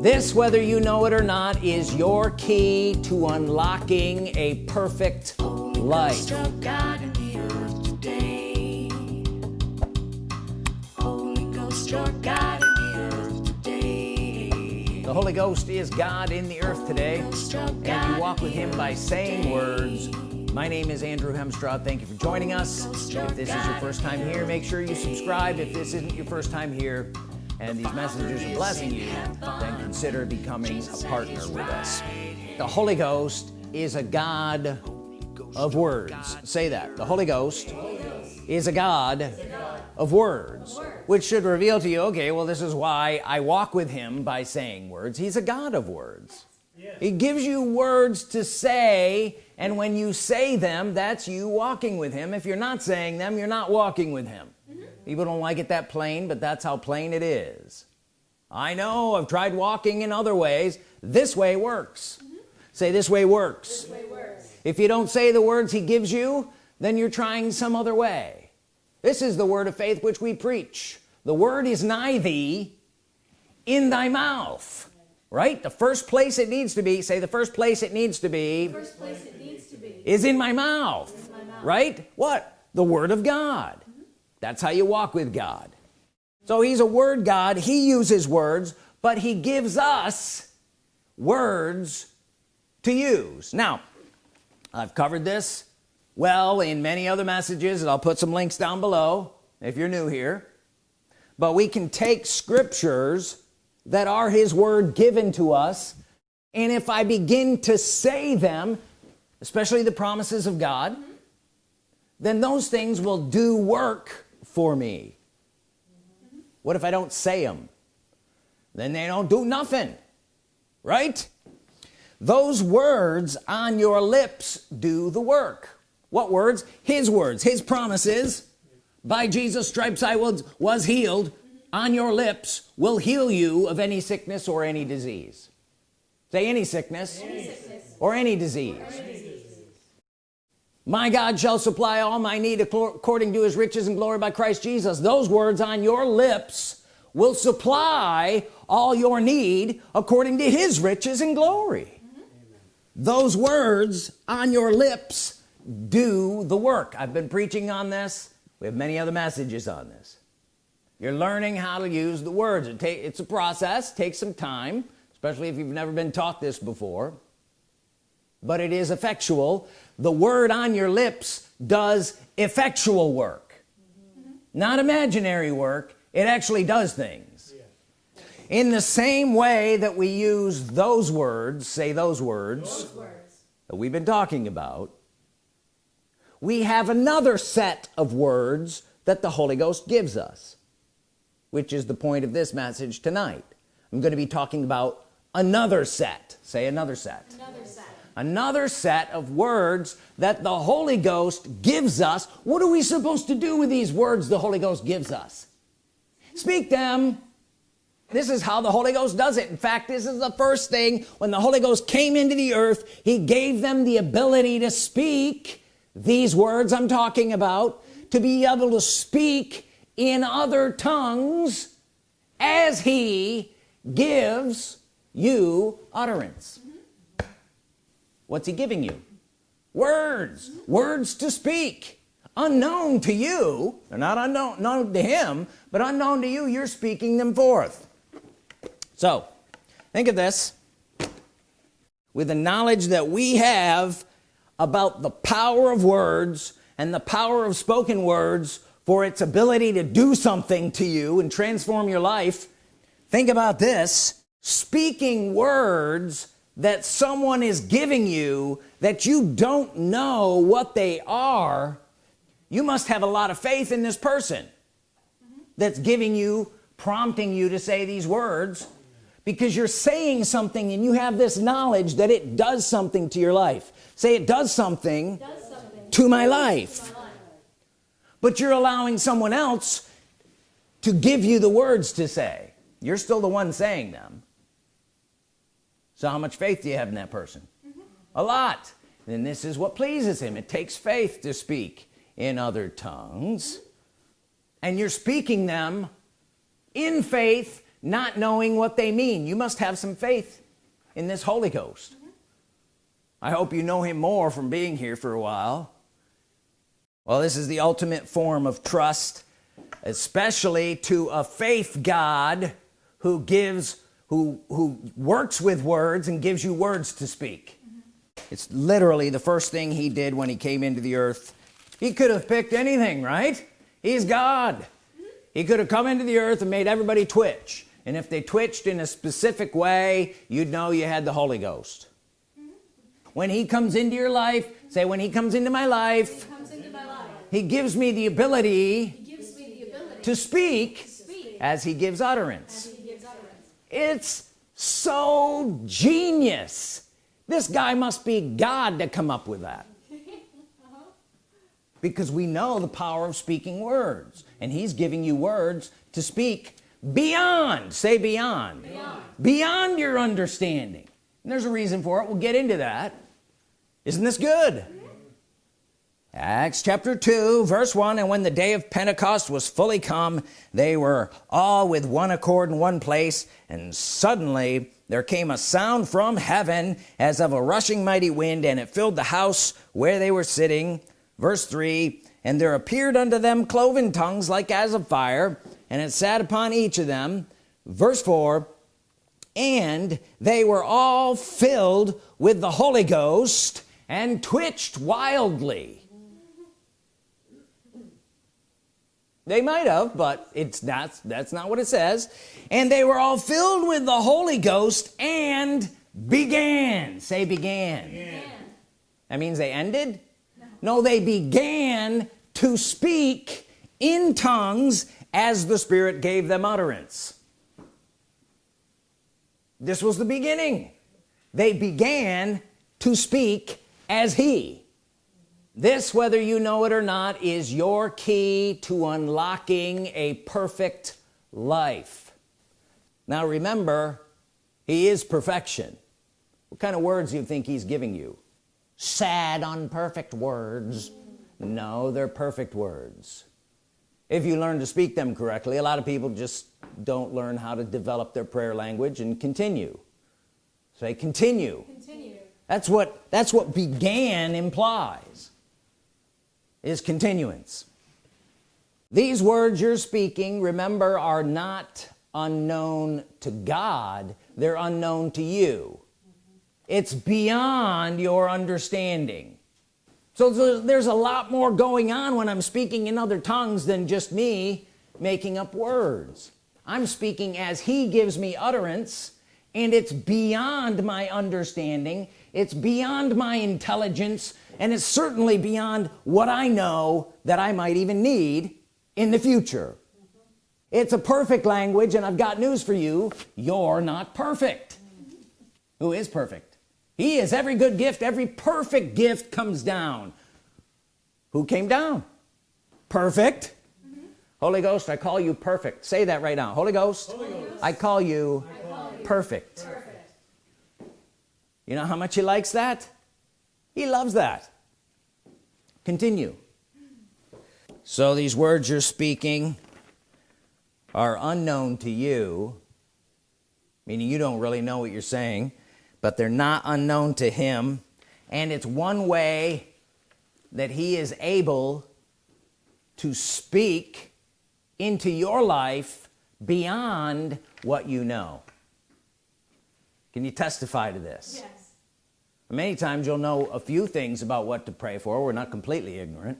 this whether you know it or not is your key to unlocking a perfect life. The Holy Ghost is God in the earth today and you walk with him by saying words my name is Andrew Hemstraw thank you for joining us. If this is your first time here make sure you subscribe. If this isn't your first time here and these messengers are blessing you then consider becoming a partner with us. The Holy Ghost is a God of words. Say that. The Holy Ghost is a God of words which should reveal to you okay well this is why I walk with him by saying words. He's a God of words. He gives you words to say and when you say them that's you walking with him. If you're not saying them you're not walking with him. People don't like it that plain but that's how plain it is I know I've tried walking in other ways this way works mm -hmm. say this way works. this way works if you don't say the words he gives you then you're trying some other way this is the word of faith which we preach the word is nigh thee in thy mouth right the first place it needs to be say the first place it needs to be, first place it needs to be. is in my mouth, in my mouth. right what the Word of God. That's how you walk with God. So he's a word God. He uses words but he gives us words to use. Now I've covered this well in many other messages and I'll put some links down below if you're new here. But we can take scriptures that are his word given to us and if I begin to say them especially the promises of God then those things will do work for me. What if I don't say them then they don't do nothing right? Those words on your lips do the work. What words? His words. His promises. By Jesus stripes I was was healed. On your lips will heal you of any sickness or any disease. Say any sickness, any sickness. or any disease. Or any disease my God shall supply all my need according to his riches and glory by Christ Jesus. Those words on your lips will supply all your need according to his riches and glory. Mm -hmm. those words on your lips do the work. I've been preaching on this. We have many other messages on this. You're learning how to use the words. It take it's a process. Takes some time especially if you've never been taught this before. But it is effectual the word on your lips does effectual work. Mm -hmm. not imaginary work it actually does things. Yeah. in the same way that we use those words say those words, those words. that we've been talking about we have another set of words that the Holy Ghost gives us which is the point of this message tonight. I'm going to be talking about another set. Say another set. Another set another set of words that the Holy Ghost gives us. What are we supposed to do with these words the Holy Ghost gives us? Speak them. This is how the Holy Ghost does it. In fact this is the first thing. When the Holy Ghost came into the earth he gave them the ability to speak these words I'm talking about to be able to speak in other tongues as he gives you utterance. What's he giving you? Words. Words to speak. Unknown to you. They're not unknown known to him but unknown to you you're speaking them forth. So think of this. With the knowledge that we have about the power of words and the power of spoken words for its ability to do something to you and transform your life think about this. Speaking words that someone is giving you that you don't know what they are you must have a lot of faith in this person that's giving you prompting you to say these words because you're saying something and you have this knowledge that it does something to your life. Say it does something, it does something to my life. But you're allowing someone else to give you the words to say. You're still the one saying them so how much faith do you have in that person? Mm -hmm. a lot. And this is what pleases him. It takes faith to speak in other tongues. And you're speaking them in faith not knowing what they mean. You must have some faith in this Holy Ghost. I hope you know him more from being here for a while. Well this is the ultimate form of trust especially to a faith God who gives who who works with words and gives you words to speak mm -hmm. it's literally the first thing he did when he came into the earth he could have picked anything right he's God mm -hmm. he could have come into the earth and made everybody twitch and if they twitched in a specific way you'd know you had the Holy Ghost mm -hmm. when he comes into your life say when he comes into my life he, into my life, he gives me the ability, me the ability to, speak to speak as he gives utterance it's so genius. This guy must be God to come up with that. Because we know the power of speaking words and he's giving you words to speak beyond say beyond beyond, beyond your understanding. And there's a reason for it. We'll get into that. Isn't this good Acts chapter 2 verse 1 and when the day of Pentecost was fully come they were all with one accord in one place and suddenly there came a sound from heaven as of a rushing mighty wind and it filled the house where they were sitting. Verse 3 and there appeared unto them cloven tongues like as of fire and it sat upon each of them. Verse 4 and they were all filled with the Holy Ghost and twitched wildly they might have but it's not that's not what it says. And they were all filled with the Holy Ghost and began. Say began, began. that means they ended? No. no they began to speak in tongues as the Spirit gave them utterance. This was the beginning. They began to speak as he this whether you know it or not is your key to unlocking a perfect life. Now remember he is perfection. What kind of words do you think he's giving you? Sad unperfect words. No they're perfect words. If you learn to speak them correctly a lot of people just don't learn how to develop their prayer language and continue. Say continue, continue. that's what that's what began implies is continuance. These words you're speaking remember are not unknown to God they're unknown to you. It's beyond your understanding. So there's a lot more going on when I'm speaking in other tongues than just me making up words. I'm speaking as he gives me utterance and it's beyond my understanding it's beyond my intelligence and it's certainly beyond what I know that I might even need in the future. It's a perfect language and I've got news for you. You're not perfect. Who is perfect? He is. Every good gift every perfect gift comes down. Who came down? Perfect. Mm -hmm. Holy Ghost I call you perfect. Say that right now. Holy Ghost, Holy Ghost. I, call you, I call you perfect. perfect you know how much he likes that? He loves that. Continue. So these words you're speaking are unknown to you meaning you don't really know what you're saying but they're not unknown to him and it's one way that he is able to speak into your life beyond what you know can you testify to this? Yes. Many times you'll know a few things about what to pray for. We're not completely ignorant.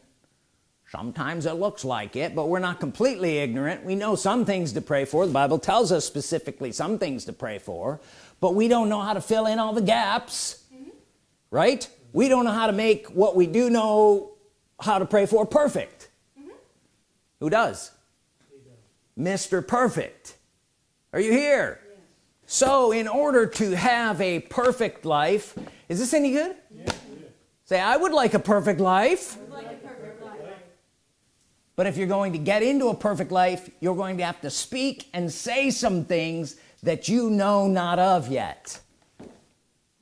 Sometimes it looks like it but we're not completely ignorant. We know some things to pray for. The Bible tells us specifically some things to pray for but we don't know how to fill in all the gaps mm -hmm. right? We don't know how to make what we do know how to pray for perfect. Mm -hmm. who does? does. Mr. Perfect. Are you here so in order to have a perfect life is this any good yeah. say I would like a perfect life, like a perfect life. but if you're going to get into a perfect life you're going to have to speak and say some things that you know not of yet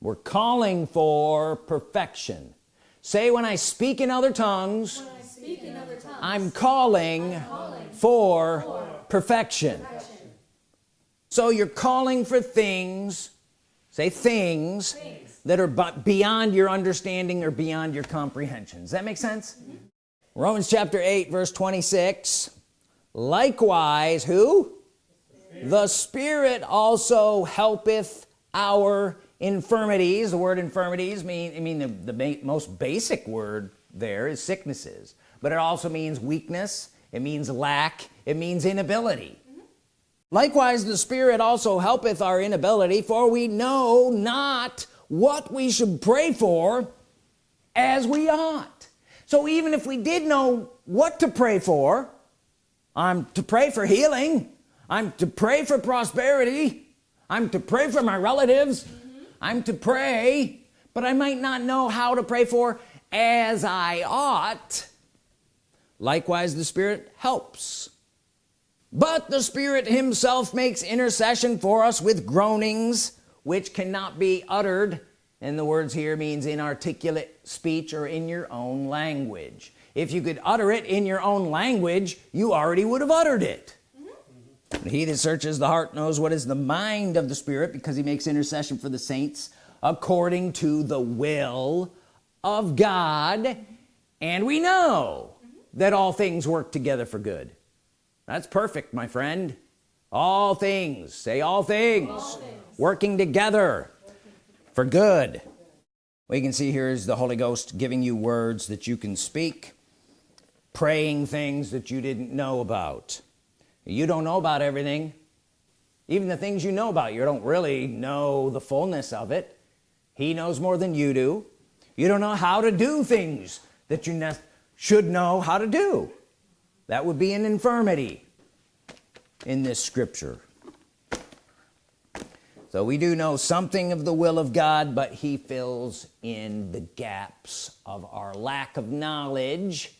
we're calling for perfection say when I speak in other tongues, in other tongues I'm, calling I'm calling for, for perfection. So you're calling for things say things, things. that are beyond your understanding or beyond your comprehension does that make sense? Mm -hmm. Romans chapter 8 verse 26 likewise who? The Spirit also helpeth our infirmities. The word infirmities mean I mean the, the ba most basic word there is sicknesses. But it also means weakness. It means lack. It means inability. Likewise the Spirit also helpeth our inability for we know not what we should pray for as we ought so even if we did know what to pray for I'm to pray for healing I'm to pray for prosperity I'm to pray for my relatives mm -hmm. I'm to pray but I might not know how to pray for as I ought likewise the Spirit helps but the Spirit himself makes intercession for us with groanings which cannot be uttered and the words here means inarticulate speech or in your own language if you could utter it in your own language you already would have uttered it mm -hmm. he that searches the heart knows what is the mind of the Spirit because he makes intercession for the saints according to the will of God and we know mm -hmm. that all things work together for good that's perfect my friend. All things say all things, all things. working together for good. We can see here is the Holy Ghost giving you words that you can speak praying things that you didn't know about. You don't know about everything. Even the things you know about you don't really know the fullness of it. He knows more than you do. You don't know how to do things that you should know how to do that would be an infirmity in this scripture. So we do know something of the will of God but he fills in the gaps of our lack of knowledge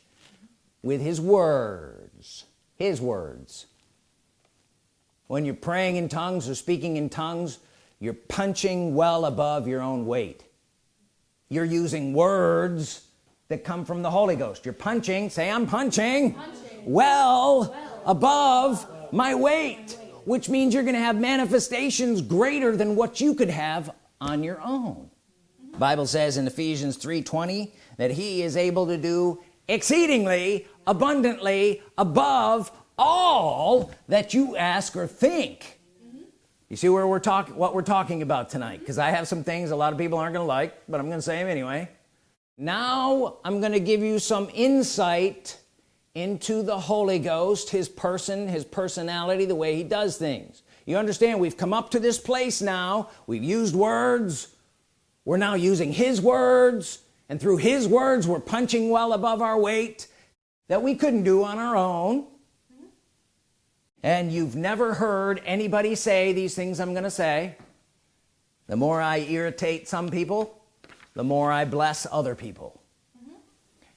with his words his words. When you're praying in tongues or speaking in tongues you're punching well above your own weight. You're using words that come from the Holy Ghost. You're punching. Say I'm punching, punching. Well, above my weight which means you're gonna have manifestations greater than what you could have on your own. Bible says in Ephesians 3:20 that he is able to do exceedingly abundantly above all that you ask or think. You see where we're talking what we're talking about tonight? Because I have some things a lot of people aren't gonna like but I'm gonna say them anyway. Now I'm gonna give you some insight into the Holy Ghost his person his personality the way he does things. You understand? We've come up to this place now. We've used words. We're now using his words. And through his words we're punching well above our weight that we couldn't do on our own. And you've never heard anybody say these things I'm gonna say. The more I irritate some people the more I bless other people.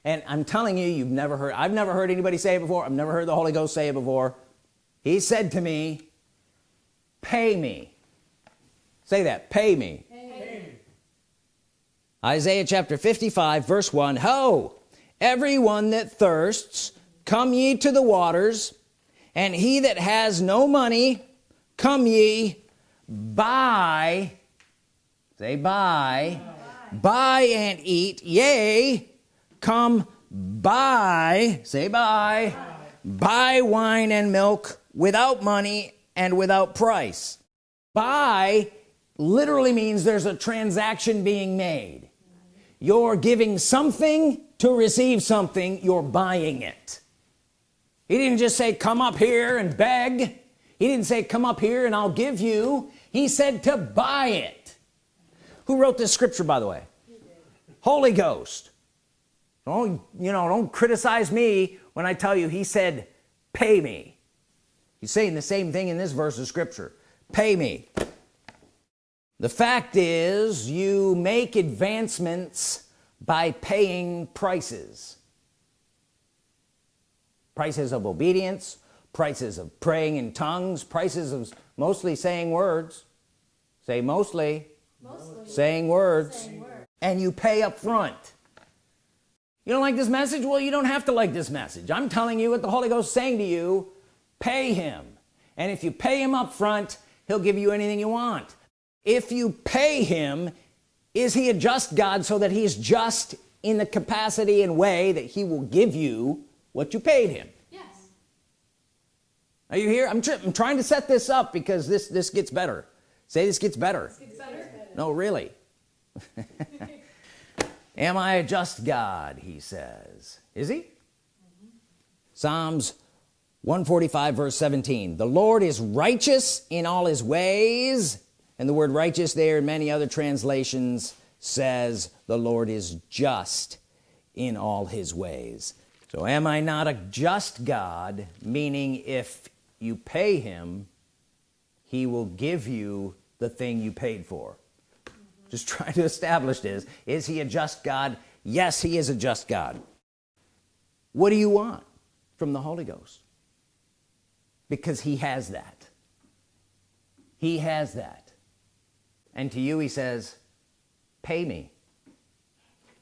And I'm telling you you've never heard I've never heard anybody say it before. I've never heard the Holy Ghost say it before. He said to me pay me. Say that pay me. Isaiah chapter 55 verse 1 ho everyone that thirsts come ye to the waters and he that has no money come ye buy say buy. buy and eat yea come buy say buy buy wine and milk without money and without price. Buy literally means there's a transaction being made. You're giving something to receive something you're buying it. He didn't just say come up here and beg. He didn't say come up here and I'll give you. He said to buy it. Who wrote this scripture by the way? Holy Ghost don't you know don't criticize me when I tell you he said pay me. He's saying the same thing in this verse of scripture. Pay me. The fact is you make advancements by paying prices. Prices of obedience prices of praying in tongues prices of mostly saying words. Say mostly, mostly. Saying, words. saying words. And you pay up front you don't like this message? Well you don't have to like this message. I'm telling you what the Holy Ghost is saying to you. Pay him. And if you pay him up front he'll give you anything you want. If you pay him is he a just God so that he's just in the capacity and way that he will give you what you paid him? Yes. Are you here? I'm, tr I'm trying to set this up because this this gets better. Say this gets better, this gets better. no really am I a just God he says. Is he? Mm -hmm. Psalms 145 verse 17 the Lord is righteous in all his ways and the word righteous there in many other translations says the Lord is just in all his ways. So am I not a just God? Meaning if you pay him he will give you the thing you paid for. Just trying to establish this. Is he a just God? Yes he is a just God. What do you want from the Holy Ghost? Because he has that. He has that. And to you he says pay me.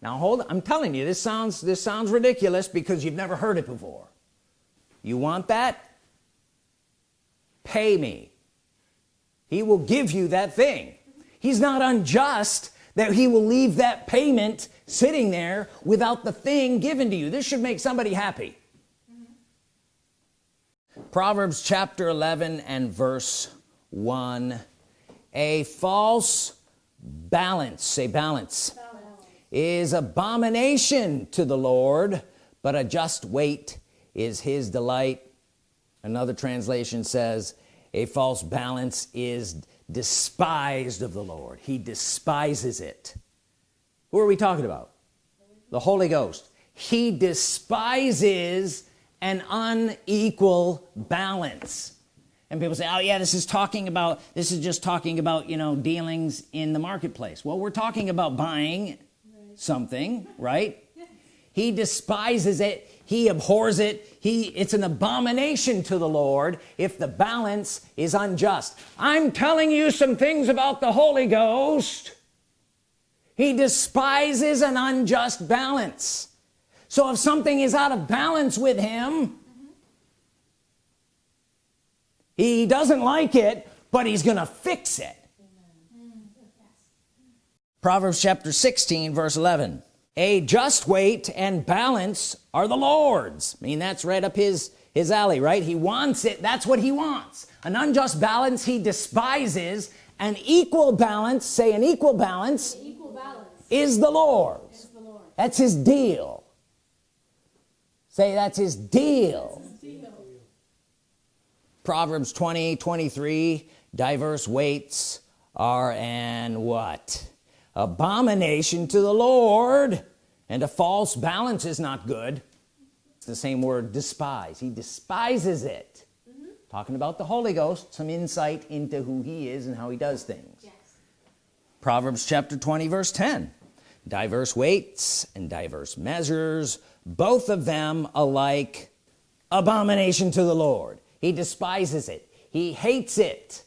Now hold on. I'm telling you this sounds this sounds ridiculous because you've never heard it before. You want that? Pay me. He will give you that thing he's not unjust that he will leave that payment sitting there without the thing given to you. This should make somebody happy. Proverbs chapter 11 and verse 1 a false balance say balance, balance. is abomination to the Lord but a just weight is his delight. Another translation says a false balance is despised of the Lord. He despises it. Who are we talking about? The Holy Ghost. He despises an unequal balance. And people say oh yeah this is talking about this is just talking about you know dealings in the marketplace. Well we're talking about buying right. something right? He despises it he abhors it. He it's an abomination to the Lord if the balance is unjust. I'm telling you some things about the Holy Ghost. He despises an unjust balance. So if something is out of balance with him he doesn't like it but he's gonna fix it. Proverbs chapter 16 verse 11 a just weight and balance are the Lord's. I mean that's right up his his alley right? He wants it. That's what he wants. An unjust balance he despises. An equal balance say an equal balance, equal balance. Is, the Lord's. the Lord that's his deal. Say that's his deal, his deal. Proverbs 20 23 diverse weights are an what? Abomination to the Lord and a false balance is not good. It's the same word despise. He despises it. Mm -hmm. talking about the Holy Ghost some insight into who he is and how he does things. Yes. Proverbs chapter 20 verse 10 diverse weights and diverse measures both of them alike abomination to the Lord. He despises it. He hates it.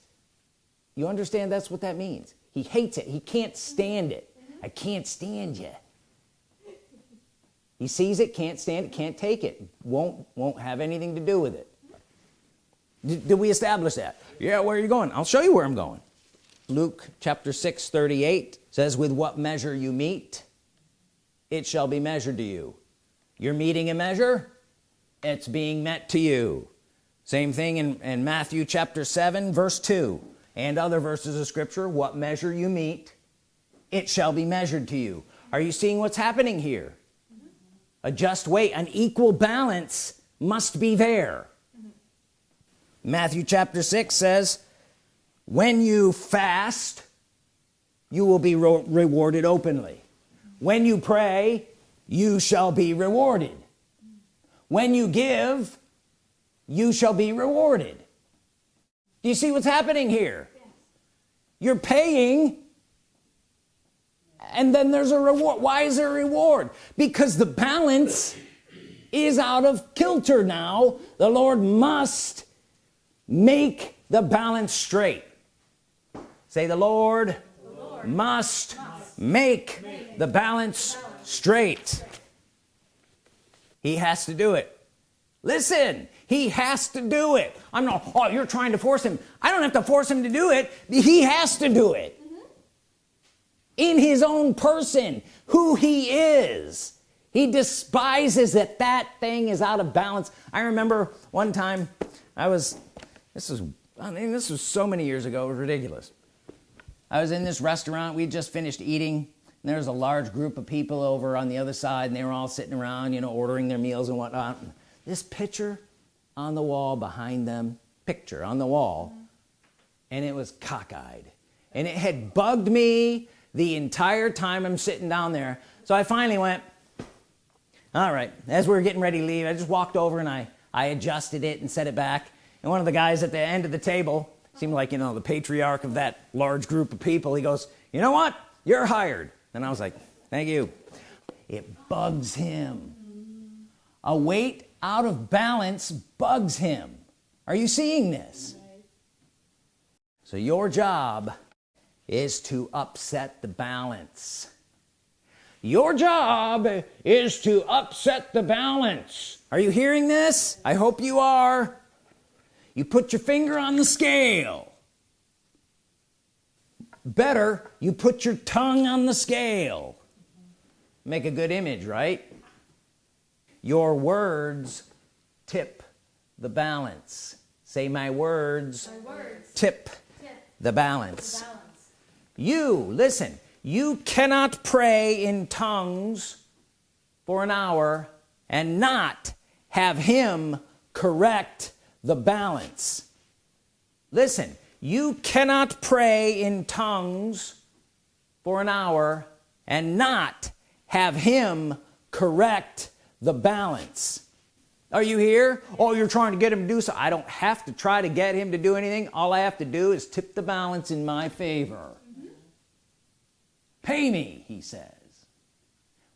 You understand that's what that means? He hates it. He can't stand it. I can't stand you he sees it can't stand it can't take it. Won't won't have anything to do with it. Did, did we establish that? Yeah where are you going? I'll show you where I'm going. Luke chapter 6 38 says with what measure you meet it shall be measured to you. You're meeting a measure it's being met to you. Same thing in, in Matthew chapter 7 verse 2 and other verses of Scripture. What measure you meet it shall be measured to you. Are you seeing what's happening here. A just weight an equal balance must be there mm -hmm. Matthew chapter 6 says when you fast you will be rewarded openly when you pray you shall be rewarded when you give you shall be rewarded do you see what's happening here yes. you're paying and then there's a reward why is there a reward. Because the balance is out of kilter now. The Lord must make the balance straight. Say the Lord, the Lord must, must make, make the balance straight. He has to do it. Listen he has to do it. I'm not oh you're trying to force him. I don't have to force him to do it. He has to do it. In his own person who he is. He despises that that thing is out of balance. I remember one time I was this is I mean this was so many years ago it was ridiculous. I was in this restaurant we just finished eating and there was a large group of people over on the other side and they were all sitting around you know ordering their meals and whatnot. This picture on the wall behind them picture on the wall and it was cockeyed. And it had bugged me the entire time I'm sitting down there. So I finally went all right. As we are getting ready to leave I just walked over and I I adjusted it and set it back. And one of the guys at the end of the table seemed like you know the patriarch of that large group of people he goes you know what? You're hired. And I was like thank you. It bugs him. A weight out of balance bugs him. Are you seeing this? So your job is to upset the balance. Your job is to upset the balance. Are you hearing this? I hope you are. You put your finger on the scale. Better you put your tongue on the scale. Make a good image right? Your words tip the balance. Say my words, my words. Tip, tip, the balance. the balance you listen you cannot pray in tongues for an hour and not have him correct the balance. Listen you cannot pray in tongues for an hour and not have him correct the balance. Are you here? Oh you're trying to get him to do so. I don't have to try to get him to do anything. All I have to do is tip the balance in my favor pay me he says.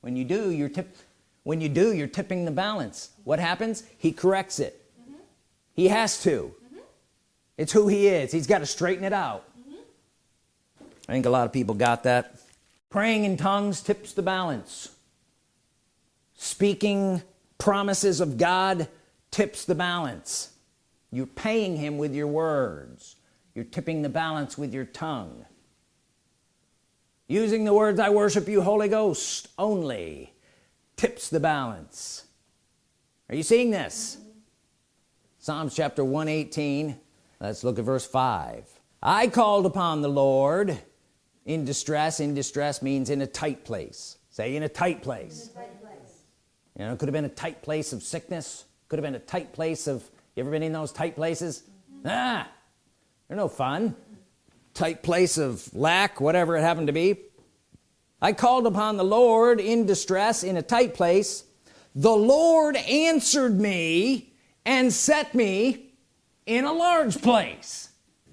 When you do you're tip when you do you're tipping the balance. What happens? He corrects it. Mm -hmm. he has to. Mm -hmm. it's who he is. He's got to straighten it out. Mm -hmm. I think a lot of people got that. Praying in tongues tips the balance. Speaking promises of God tips the balance. You're paying him with your words. You're tipping the balance with your tongue using the words I worship you Holy Ghost only tips the balance. Are you seeing this? Mm -hmm. Psalms chapter 118 let's look at verse 5 I called upon the Lord. In distress in distress means in a tight place. Say in a tight place, a tight place. you know it could have been a tight place of sickness. Could have been a tight place of you ever been in those tight places? Mm -hmm. ah they're no fun tight place of lack whatever it happened to be. I called upon the Lord in distress in a tight place. The Lord answered me and set me in a large place.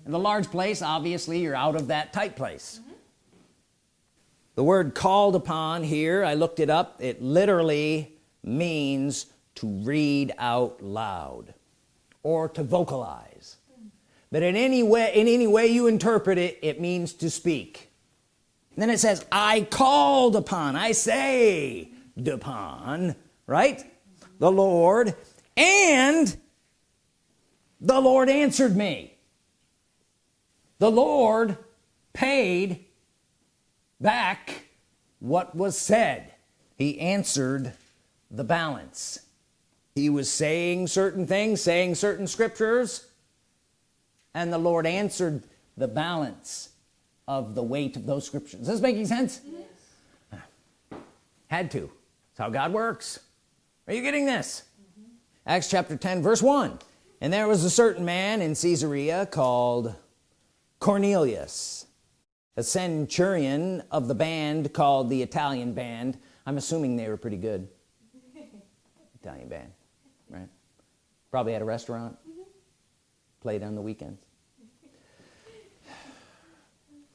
And the large place obviously you're out of that tight place. Mm -hmm. the word called upon here I looked it up it literally means to read out loud or to vocalize but in any way in any way you interpret it it means to speak. Then it says I called upon I say upon right? The Lord and the Lord answered me. The Lord paid back what was said. He answered the balance. He was saying certain things saying certain scriptures and the Lord answered the balance of the weight of those scriptures. Is this making sense? Yes. had to. That's how God works. Are you getting this? Mm -hmm. Acts chapter 10 verse 1 and there was a certain man in Caesarea called Cornelius a centurion of the band called the Italian band. I'm assuming they were pretty good. Italian band right? Probably had a restaurant. Mm -hmm. played on the weekends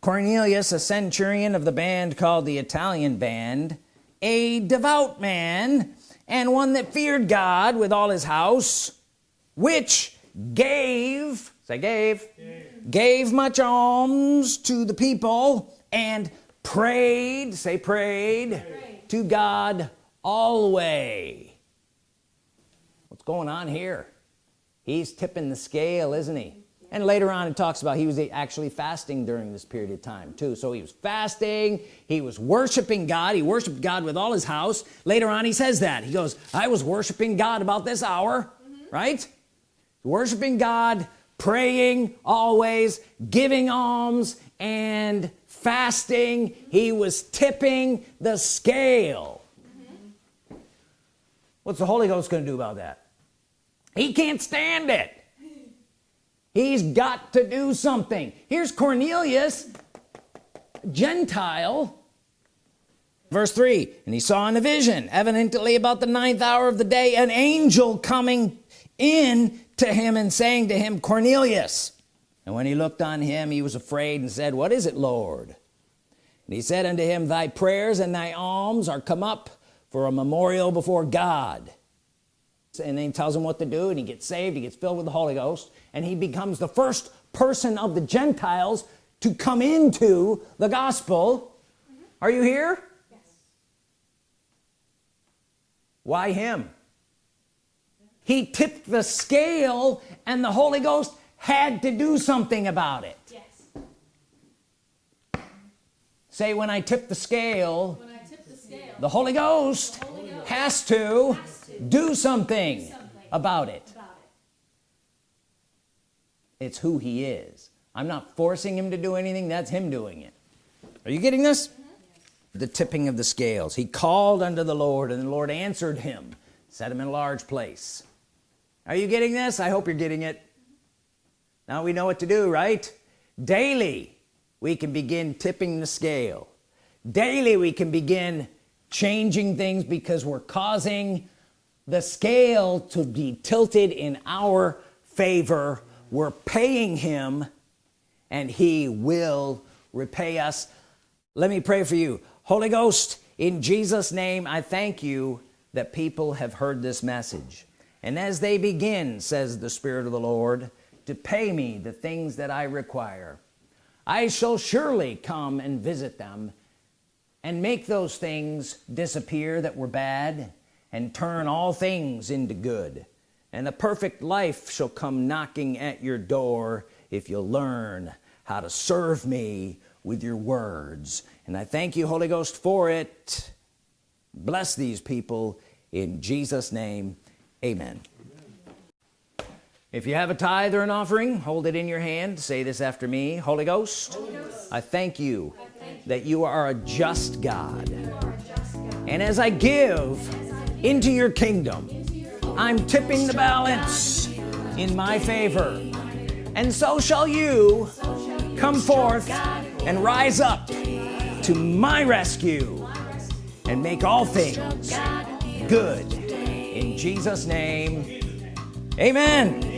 Cornelius a centurion of the band called the Italian band a devout man and one that feared God with all his house which gave say gave gave, gave much alms to the people and prayed say prayed, prayed. to God always what's going on here he's tipping the scale isn't he and later on it talks about he was actually fasting during this period of time too. So he was fasting he was worshiping God he worshiped God with all his house. Later on he says that. He goes I was worshiping God about this hour mm -hmm. right? Worshiping God praying always giving alms and fasting. He was tipping the scale. Mm -hmm. what's the Holy Ghost gonna do about that? He can't stand it he's got to do something. Here's Cornelius Gentile. Verse 3 and he saw in a vision evidently about the ninth hour of the day an angel coming in to him and saying to him Cornelius. And when he looked on him he was afraid and said what is it Lord? And he said unto him thy prayers and thy alms are come up for a memorial before God and then he tells him what to do and he gets saved he gets filled with the Holy Ghost and he becomes the first person of the Gentiles to come into the gospel mm -hmm. are you here yes. why him he tipped the scale and the Holy Ghost had to do something about it yes. say when I tip the scale, tip the, scale the, Holy Ghost, the Holy Ghost has to, has to do, something do something, about it. about it it's who he is. I'm not forcing him to do anything that's him doing it. Are you getting this? Mm -hmm. the tipping of the scales. He called unto the Lord and the Lord answered him set him in a large place. Are you getting this? I hope you're getting it. Now we know what to do right? Daily we can begin tipping the scale. Daily we can begin changing things because we're causing the scale to be tilted in our favor. We're paying him and he will repay us. Let me pray for you. Holy Ghost in Jesus name I thank you that people have heard this message. And as they begin says the Spirit of the Lord to pay me the things that I require I shall surely come and visit them and make those things disappear that were bad and turn all things into good. And a perfect life shall come knocking at your door if you learn how to serve me with your words. And I thank you Holy Ghost for it. Bless these people in Jesus name. Amen. If you have a tithe or an offering hold it in your hand. Say this after me. Holy Ghost, Holy Ghost. I thank you thank that you are a just God. just God. And as I give into your kingdom. I'm tipping the balance in my favor. And so shall you come forth and rise up to my rescue and make all things good. In Jesus name amen